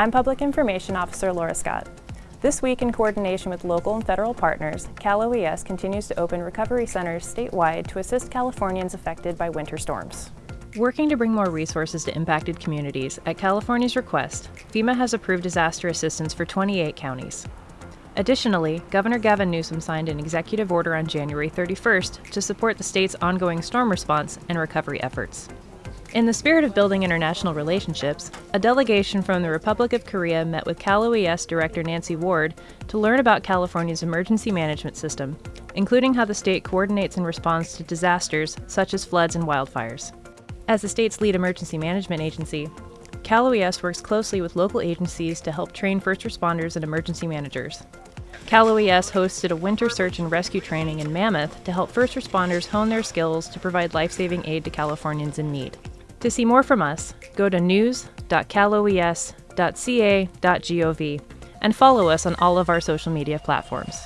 I'm Public Information Officer Laura Scott. This week, in coordination with local and federal partners, Cal OES continues to open recovery centers statewide to assist Californians affected by winter storms. Working to bring more resources to impacted communities, at California's request, FEMA has approved disaster assistance for 28 counties. Additionally, Governor Gavin Newsom signed an executive order on January 31st to support the state's ongoing storm response and recovery efforts. In the spirit of building international relationships, a delegation from the Republic of Korea met with Cal OES Director Nancy Ward to learn about California's emergency management system, including how the state coordinates and responds to disasters such as floods and wildfires. As the state's lead emergency management agency, Cal OES works closely with local agencies to help train first responders and emergency managers. Cal OES hosted a winter search and rescue training in Mammoth to help first responders hone their skills to provide life saving aid to Californians in need. To see more from us, go to news.caloes.ca.gov and follow us on all of our social media platforms.